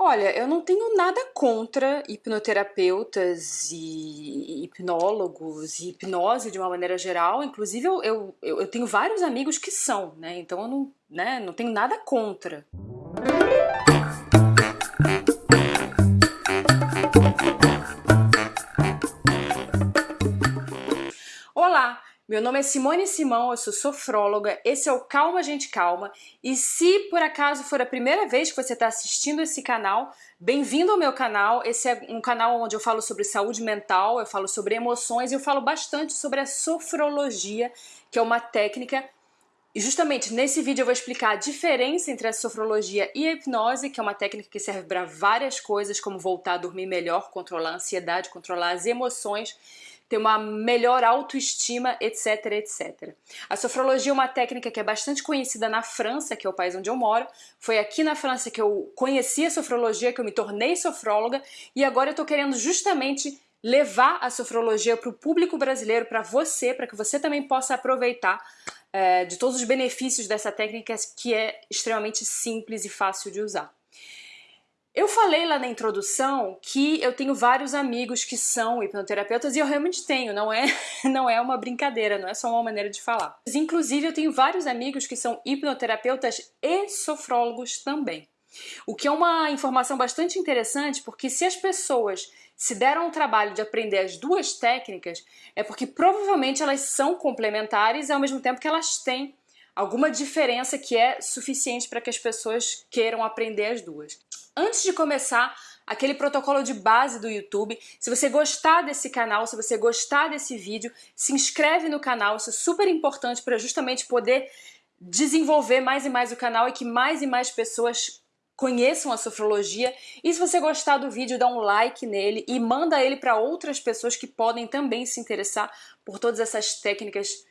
Olha, eu não tenho nada contra hipnoterapeutas e hipnólogos e hipnose de uma maneira geral. Inclusive, eu, eu, eu tenho vários amigos que são, né? Então eu não, né, não tenho nada contra. Meu nome é Simone Simão, eu sou sofróloga, esse é o Calma Gente Calma. E se por acaso for a primeira vez que você está assistindo esse canal, bem-vindo ao meu canal, esse é um canal onde eu falo sobre saúde mental, eu falo sobre emoções e eu falo bastante sobre a sofrologia, que é uma técnica. E justamente nesse vídeo eu vou explicar a diferença entre a sofrologia e a hipnose, que é uma técnica que serve para várias coisas, como voltar a dormir melhor, controlar a ansiedade, controlar as emoções ter uma melhor autoestima, etc, etc. A sofrologia é uma técnica que é bastante conhecida na França, que é o país onde eu moro. Foi aqui na França que eu conheci a sofrologia, que eu me tornei sofróloga, e agora eu estou querendo justamente levar a sofrologia para o público brasileiro, para você, para que você também possa aproveitar é, de todos os benefícios dessa técnica que é extremamente simples e fácil de usar. Eu falei lá na introdução que eu tenho vários amigos que são hipnoterapeutas e eu realmente tenho, não é, não é uma brincadeira, não é só uma maneira de falar. Inclusive eu tenho vários amigos que são hipnoterapeutas e sofrólogos também. O que é uma informação bastante interessante porque se as pessoas se deram o trabalho de aprender as duas técnicas é porque provavelmente elas são complementares ao mesmo tempo que elas têm alguma diferença que é suficiente para que as pessoas queiram aprender as duas. Antes de começar, aquele protocolo de base do YouTube. Se você gostar desse canal, se você gostar desse vídeo, se inscreve no canal, isso é super importante para justamente poder desenvolver mais e mais o canal e que mais e mais pessoas conheçam a sofrologia. E se você gostar do vídeo, dá um like nele e manda ele para outras pessoas que podem também se interessar por todas essas técnicas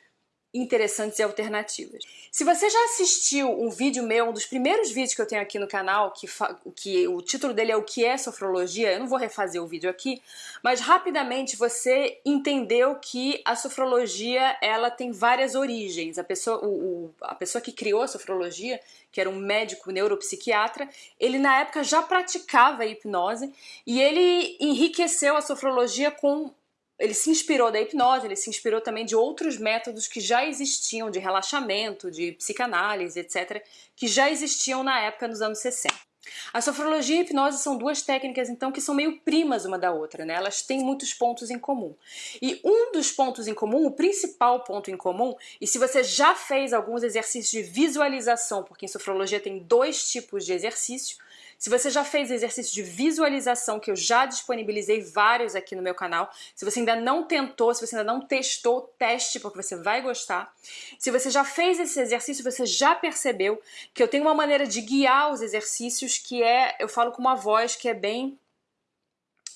interessantes e alternativas. Se você já assistiu um vídeo meu, um dos primeiros vídeos que eu tenho aqui no canal, que, que o título dele é O que é sofrologia, eu não vou refazer o vídeo aqui, mas rapidamente você entendeu que a sofrologia ela tem várias origens. A pessoa, o, o, a pessoa que criou a sofrologia, que era um médico neuropsiquiatra, ele na época já praticava hipnose e ele enriqueceu a sofrologia com ele se inspirou da hipnose, ele se inspirou também de outros métodos que já existiam, de relaxamento, de psicanálise, etc., que já existiam na época nos anos 60. A sofrologia e a hipnose são duas técnicas, então, que são meio primas uma da outra, né? Elas têm muitos pontos em comum. E um dos pontos em comum, o principal ponto em comum, e se você já fez alguns exercícios de visualização, porque em sofrologia tem dois tipos de exercício, se você já fez exercício de visualização, que eu já disponibilizei vários aqui no meu canal, se você ainda não tentou, se você ainda não testou, teste, porque você vai gostar. Se você já fez esse exercício, você já percebeu que eu tenho uma maneira de guiar os exercícios que é, eu falo com uma voz que é bem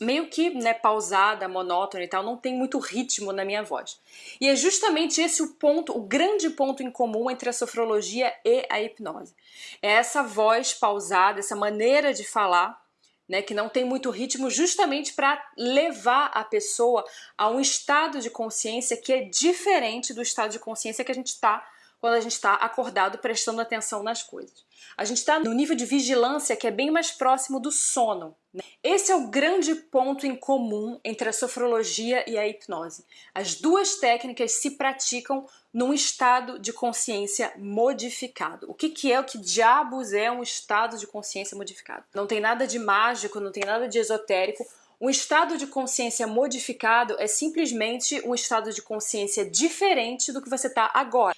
meio que né, pausada, monótona e tal, não tem muito ritmo na minha voz. E é justamente esse o ponto, o grande ponto em comum entre a sofrologia e a hipnose. É essa voz pausada, essa maneira de falar, né, que não tem muito ritmo, justamente para levar a pessoa a um estado de consciência que é diferente do estado de consciência que a gente está quando a gente está acordado prestando atenção nas coisas. A gente está no nível de vigilância que é bem mais próximo do sono. Né? Esse é o grande ponto em comum entre a sofrologia e a hipnose. As duas técnicas se praticam num estado de consciência modificado. O que, que é, o que diabos é um estado de consciência modificado? Não tem nada de mágico, não tem nada de esotérico. Um estado de consciência modificado é simplesmente um estado de consciência diferente do que você está agora.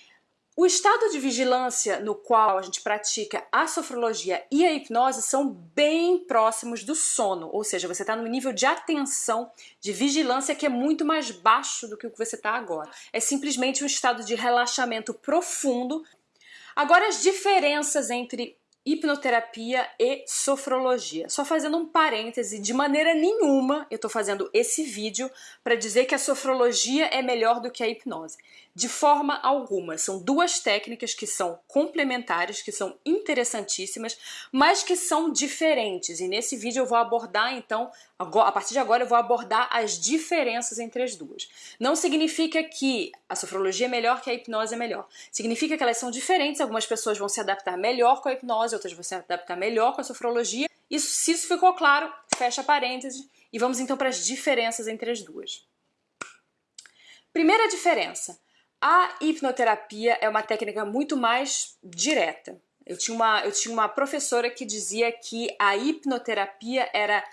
O estado de vigilância no qual a gente pratica a sofrologia e a hipnose são bem próximos do sono, ou seja, você está no nível de atenção, de vigilância que é muito mais baixo do que o que você está agora. É simplesmente um estado de relaxamento profundo. Agora, as diferenças entre hipnoterapia e sofrologia. Só fazendo um parêntese, de maneira nenhuma eu estou fazendo esse vídeo para dizer que a sofrologia é melhor do que a hipnose. De forma alguma. São duas técnicas que são complementares, que são interessantíssimas, mas que são diferentes. E nesse vídeo eu vou abordar, então, a partir de agora eu vou abordar as diferenças entre as duas. Não significa que a sofrologia é melhor que a hipnose é melhor. Significa que elas são diferentes, algumas pessoas vão se adaptar melhor com a hipnose, outras vão se adaptar melhor com a sofrologia, Isso, se isso ficou claro, fecha parênteses e vamos então para as diferenças entre as duas. Primeira diferença, a hipnoterapia é uma técnica muito mais direta. Eu tinha, uma, eu tinha uma professora que dizia que a hipnoterapia era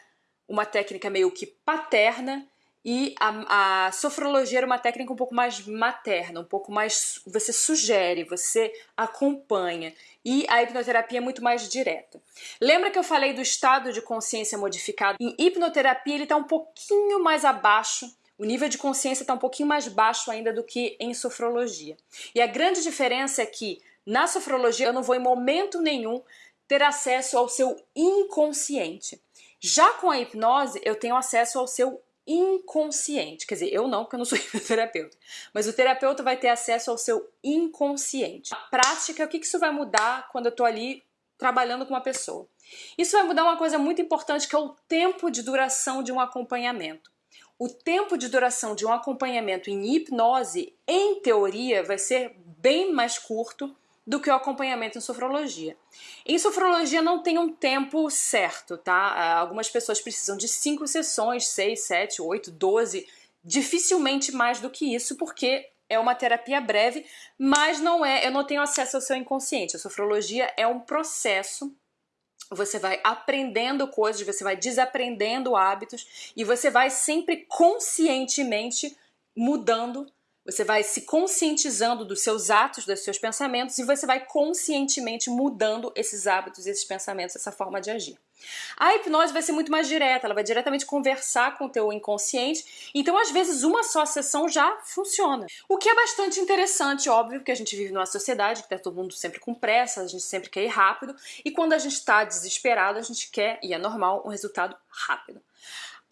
uma técnica meio que paterna e a, a, sofrologia era uma técnica um pouco mais materna, um pouco mais. Você sugere, você acompanha. E a hipnoterapia é muito mais direta. Lembra que eu falei do estado de consciência modificado? Em hipnoterapia, ele está um pouquinho mais abaixo. O nível de consciência está um pouquinho mais baixo ainda do que em sofrologia. E a grande diferença é que na sofrologia eu não vou em momento nenhum ter acesso ao seu inconsciente. Já com a hipnose, eu tenho acesso ao seu inconsciente. Quer dizer, eu não, porque eu não sou terapeuta. Mas o terapeuta vai ter acesso ao seu inconsciente. A prática, o que isso vai mudar quando eu estou ali trabalhando com uma pessoa? Isso vai mudar uma coisa muito importante que é o tempo de duração de um acompanhamento. O tempo de duração de um acompanhamento em hipnose, em teoria, vai ser bem mais curto do que o acompanhamento em sofrologia. Em sofrologia não tem um tempo certo, tá? Ah, algumas pessoas precisam de cinco sessões, seis, sete, oito, doze, dificilmente mais do que isso, porque é uma terapia breve, mas não é, eu não tenho acesso ao seu inconsciente. A sofrologia é um processo você vai aprendendo coisas, você vai desaprendendo hábitos e você vai sempre conscientemente mudando você vai se conscientizando dos seus atos, dos seus pensamentos e você vai conscientemente mudando esses hábitos, esses pensamentos, essa forma de agir. A hipnose vai ser muito mais direta, ela vai diretamente conversar com o teu inconsciente, então às vezes uma só sessão já funciona. O que é bastante interessante, óbvio, porque a gente vive numa sociedade que tá todo mundo sempre com pressa, a gente sempre quer ir rápido, e quando a gente está desesperado, a gente quer, e é normal, um resultado rápido.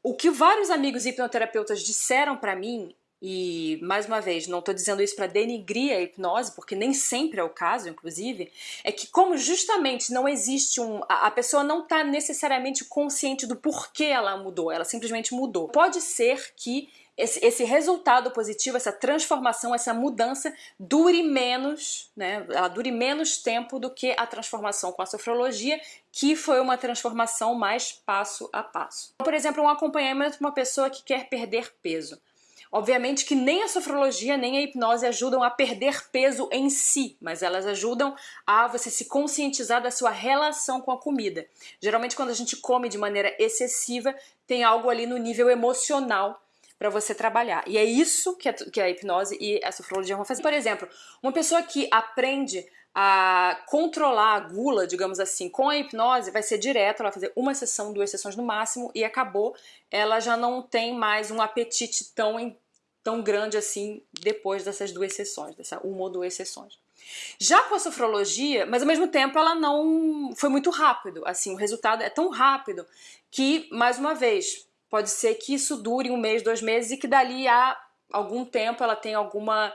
O que vários amigos hipnoterapeutas disseram para mim e, mais uma vez, não estou dizendo isso para denigrir a hipnose, porque nem sempre é o caso, inclusive, é que como justamente não existe um... a pessoa não está necessariamente consciente do porquê ela mudou, ela simplesmente mudou. Pode ser que esse, esse, resultado positivo, essa transformação, essa mudança dure menos, né? Ela dure menos tempo do que a transformação com a sofrologia, que foi uma transformação mais passo a passo. Por exemplo, um acompanhamento de uma pessoa que quer perder peso. Obviamente que nem a sofrologia nem a hipnose ajudam a perder peso em si, mas elas ajudam a você se conscientizar da sua relação com a comida. Geralmente quando a gente come de maneira excessiva, tem algo ali no nível emocional para você trabalhar. E é isso que a, que a hipnose e a sofrologia vão fazer. Por exemplo, uma pessoa que aprende a controlar a gula, digamos assim, com a hipnose, vai ser direto, ela vai fazer uma sessão, duas sessões no máximo e acabou. Ela já não tem mais um apetite tão, tão grande assim depois dessas duas sessões, dessa uma ou duas sessões. Já com a sofrologia, mas ao mesmo tempo ela não foi muito rápido, assim, o resultado é tão rápido que, mais uma vez, pode ser que isso dure um mês, dois meses e que dali a algum tempo ela tenha alguma,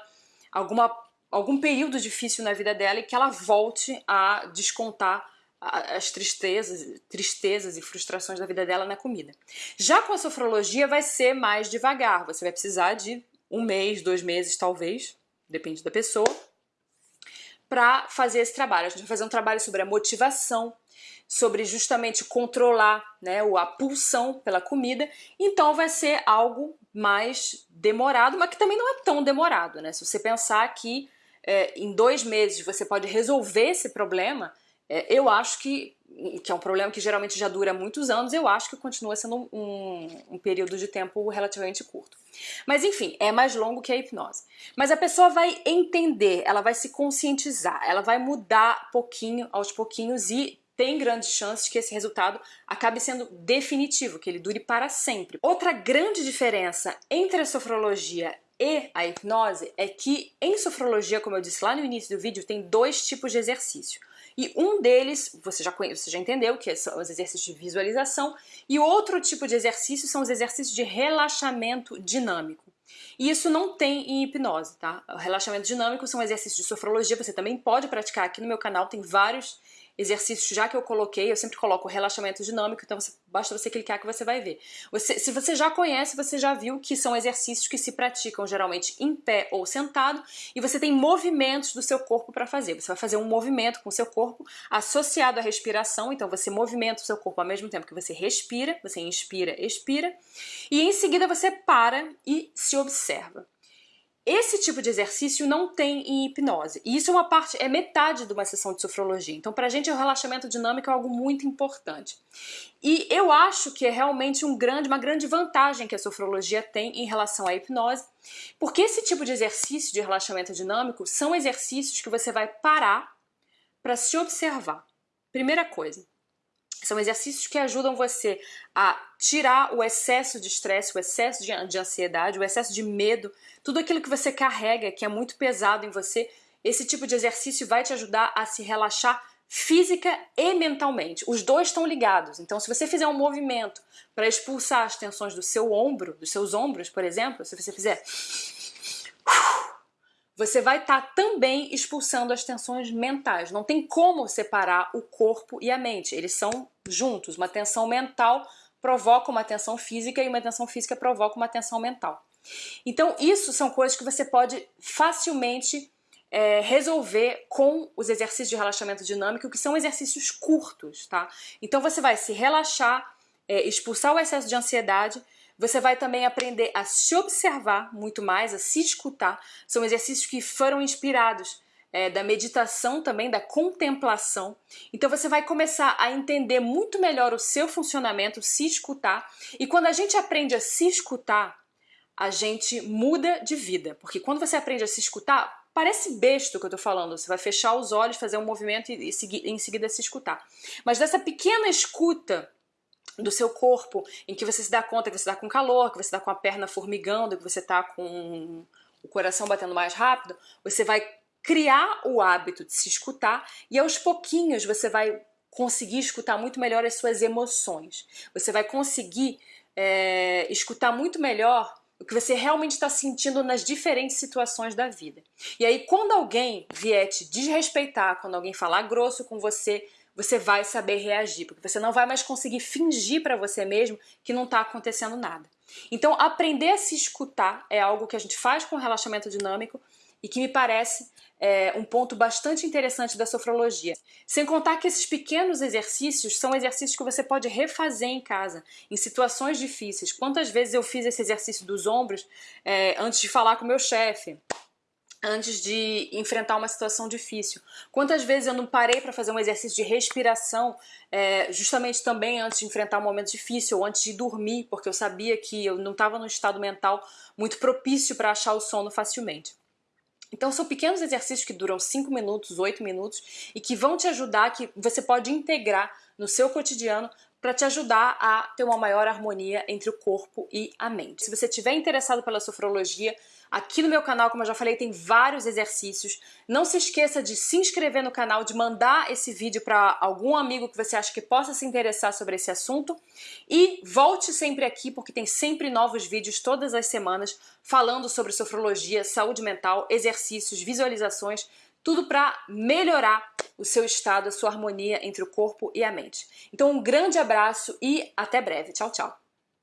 alguma algum período difícil na vida dela e que ela volte a descontar as tristezas, tristezas e frustrações da vida dela na comida. Já com a sofrologia vai ser mais devagar, você vai precisar de um mês, dois meses talvez, depende da pessoa, para fazer esse trabalho. A gente vai fazer um trabalho sobre a motivação, sobre justamente controlar né, a pulsão pela comida, então vai ser algo mais demorado, mas que também não é tão demorado, né? Se você pensar que é, em dois meses você pode resolver esse problema, é, eu acho que, que é um problema que geralmente já dura muitos anos, eu acho que continua sendo um, um período de tempo relativamente curto. Mas enfim, é mais longo que a hipnose. Mas a pessoa vai entender, ela vai se conscientizar, ela vai mudar pouquinho aos pouquinhos e tem grandes chances que esse resultado acabe sendo definitivo, que ele dure para sempre. Outra grande diferença entre a sofrologia e a hipnose é que em sofrologia, como eu disse lá no início do vídeo, tem dois tipos de exercício. E um deles, você já, conhece, você já entendeu, que são os exercícios de visualização, e outro tipo de exercício são os exercícios de relaxamento dinâmico. E isso não tem em hipnose, tá? O relaxamento dinâmico são exercícios de sofrologia, você também pode praticar aqui no meu canal, tem vários exercícios já que eu coloquei, eu sempre coloco relaxamento dinâmico, então você, basta você clicar que você vai ver. Você, se você já conhece, você já viu que são exercícios que se praticam geralmente em pé ou sentado e você tem movimentos do seu corpo para fazer. Você vai fazer um movimento com o seu corpo associado à respiração, então você movimenta o seu corpo ao mesmo tempo que você respira, você inspira, expira, e em seguida você para e se observa. Esse tipo de exercício não tem em hipnose. E isso é uma parte, é metade de uma sessão de sofrologia. Então, pra gente, o relaxamento dinâmico é algo muito importante. E eu acho que é realmente um grande, uma grande vantagem que a sofrologia tem em relação à hipnose, porque esse tipo de exercício de relaxamento dinâmico são exercícios que você vai parar para se observar. Primeira coisa, são exercícios que ajudam você a tirar o excesso de estresse, o excesso de, de, ansiedade, o excesso de medo, tudo aquilo que você carrega, que é muito pesado em você. Esse tipo de exercício vai te ajudar a se relaxar física e mentalmente. Os dois estão ligados. Então, se você fizer um movimento para expulsar as tensões do seu ombro, dos seus ombros, por exemplo, se você fizer você vai estar tá também expulsando as tensões mentais. Não tem como separar o corpo e a mente. Eles são juntos. Uma tensão mental provoca uma tensão física e uma tensão física provoca uma tensão mental. Então, isso são coisas que você pode facilmente é, resolver com os exercícios de relaxamento dinâmico, que são exercícios curtos, tá? Então, você vai se relaxar, é, expulsar o excesso de ansiedade você vai também aprender a se observar muito mais, a se escutar. São exercícios que foram inspirados é, da meditação também, da contemplação. Então você vai começar a entender muito melhor o seu funcionamento, se escutar. E quando a gente aprende a se escutar, a gente muda de vida. Porque quando você aprende a se escutar, parece besta o que eu tô falando. Você vai fechar os olhos, fazer um movimento e, e em seguida se escutar. Mas dessa pequena escuta do seu corpo, em que você se dá conta que você está com calor, que você está com a perna formigando, que você está com o coração batendo mais rápido, você vai criar o hábito de se escutar e aos pouquinhos você vai conseguir escutar muito melhor as suas emoções. Você vai conseguir é, escutar muito melhor o que você realmente está sentindo nas diferentes situações da vida. E aí, quando alguém vier te desrespeitar, quando alguém falar grosso com você, você vai saber reagir, porque você não vai mais conseguir fingir para você mesmo que não está acontecendo nada. Então, aprender a se escutar é algo que a gente faz com relaxamento dinâmico e que me parece é, um ponto bastante interessante da sofrologia. Sem contar que esses pequenos exercícios são exercícios que você pode refazer em casa, em situações difíceis. Quantas vezes eu fiz esse exercício dos ombros é, antes de falar com o meu chefe? Antes de enfrentar uma situação difícil. Quantas vezes eu não parei para fazer um exercício de respiração, é, justamente também antes de enfrentar um momento difícil, ou antes de dormir, porque eu sabia que eu não estava num estado mental muito propício para achar o sono facilmente. Então são pequenos exercícios que duram 5 minutos, 8 minutos e que vão te ajudar, que você pode integrar no seu cotidiano para te ajudar a ter uma maior harmonia entre o corpo e a mente. Se você estiver interessado pela sofrologia, Aqui no meu canal, como eu já falei, tem vários exercícios. Não se esqueça de se inscrever no canal, de mandar esse vídeo para algum amigo que você acha que possa se interessar sobre esse assunto. E volte sempre aqui, porque tem sempre novos vídeos todas as semanas falando sobre sofrologia, saúde mental, exercícios, visualizações, tudo para melhorar o seu estado, a sua harmonia entre o corpo e a mente. Então um grande abraço e até breve. Tchau, tchau.